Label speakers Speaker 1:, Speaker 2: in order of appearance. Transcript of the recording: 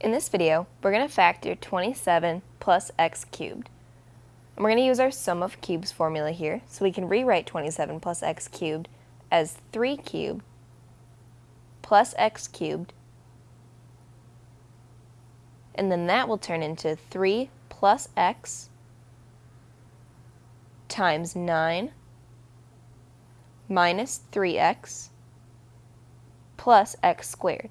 Speaker 1: In this video, we're going to factor 27 plus x cubed. And we're going to use our sum of cubes formula here, so we can rewrite 27 plus x cubed as 3 cubed plus x cubed, and then that will turn into 3 plus x times 9 minus 3x plus x squared.